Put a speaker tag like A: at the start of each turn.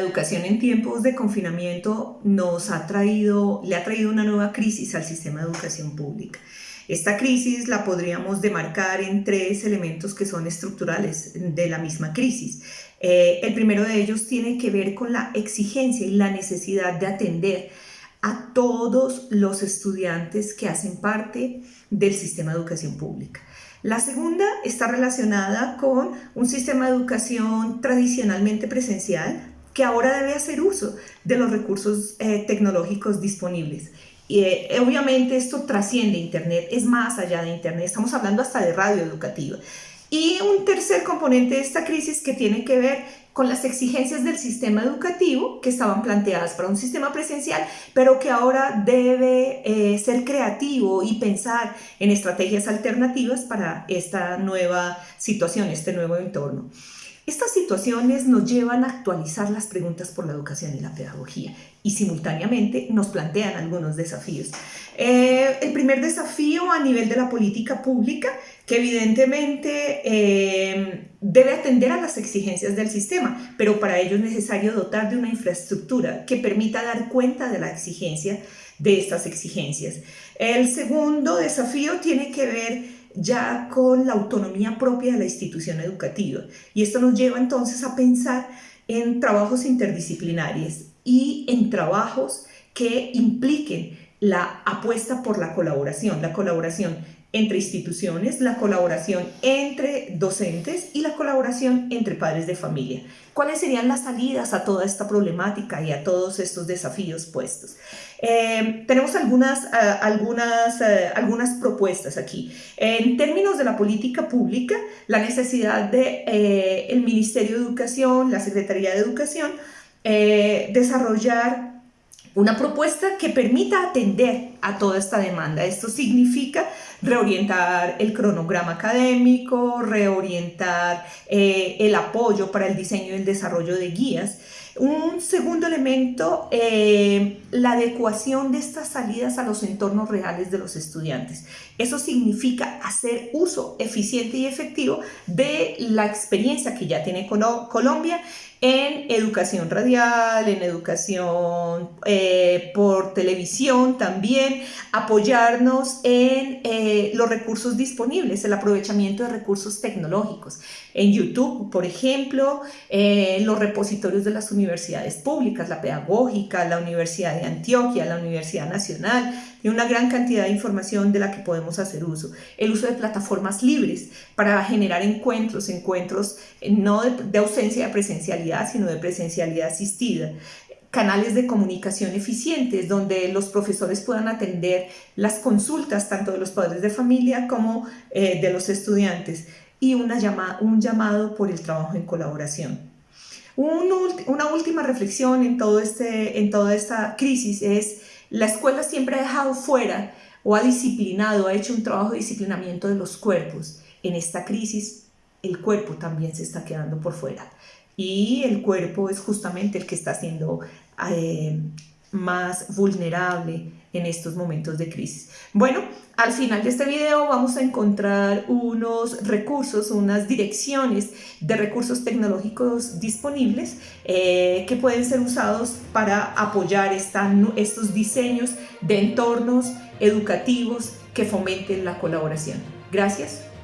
A: educación en tiempos de confinamiento nos ha traído, le ha traído una nueva crisis al sistema de educación pública. Esta crisis la podríamos demarcar en tres elementos que son estructurales de la misma crisis. Eh, el primero de ellos tiene que ver con la exigencia y la necesidad de atender a todos los estudiantes que hacen parte del sistema de educación pública. La segunda está relacionada con un sistema de educación tradicionalmente presencial que ahora debe hacer uso de los recursos eh, tecnológicos disponibles. Y eh, obviamente esto trasciende Internet, es más allá de Internet, estamos hablando hasta de radio educativa. Y un tercer componente de esta crisis que tiene que ver con las exigencias del sistema educativo que estaban planteadas para un sistema presencial, pero que ahora debe eh, ser creativo y pensar en estrategias alternativas para esta nueva situación, este nuevo entorno. Estas situaciones nos llevan a actualizar las preguntas por la educación y la pedagogía y simultáneamente nos plantean algunos desafíos. Eh, el primer desafío a nivel de la política pública, que evidentemente eh, debe atender a las exigencias del sistema, pero para ello es necesario dotar de una infraestructura que permita dar cuenta de la exigencia de estas exigencias. El segundo desafío tiene que ver ya con la autonomía propia de la institución educativa. Y esto nos lleva entonces a pensar en trabajos interdisciplinarios y en trabajos que impliquen la apuesta por la colaboración, la colaboración entre instituciones, la colaboración entre docentes y la colaboración entre padres de familia. ¿Cuáles serían las salidas a toda esta problemática y a todos estos desafíos puestos? Eh, tenemos algunas, eh, algunas, eh, algunas propuestas aquí. En términos de la política pública, la necesidad de, el Ministerio de Educación, la Secretaría de Educación, desarrollar una propuesta que permita atender a toda esta demanda. Esto significa reorientar el cronograma académico, reorientar eh, el apoyo para el diseño y el desarrollo de guías. Un segundo elemento, eh, la adecuación de estas salidas a los entornos reales de los estudiantes. Eso significa hacer uso eficiente y efectivo de la experiencia que ya tiene Colombia en educación radial, en educación eh, por televisión también, apoyarnos en eh, los recursos disponibles, el aprovechamiento de recursos tecnológicos. En YouTube, por ejemplo, eh, los repositorios de las universidades públicas, la pedagógica, la Universidad de Antioquia, la Universidad Nacional, tiene una gran cantidad de información de la que podemos hacer uso. El uso de plataformas libres para generar encuentros, encuentros no de, de ausencia de presencialidad, sino de presencialidad asistida canales de comunicación eficientes donde los profesores puedan atender las consultas tanto de los padres de familia como eh, de los estudiantes y una llama, un llamado por el trabajo en colaboración. una última reflexión en, todo este, en toda esta crisis es la escuela siempre ha dejado fuera o ha disciplinado, ha hecho un trabajo de disciplinamiento de los cuerpos. En esta crisis el cuerpo también se está quedando por fuera y el cuerpo es justamente el que está siendo eh, más vulnerable en estos momentos de crisis. Bueno, al final de este video vamos a encontrar unos recursos, unas direcciones de recursos tecnológicos disponibles eh, que pueden ser usados para apoyar estos diseños de entornos educativos que fomenten la colaboración. Gracias.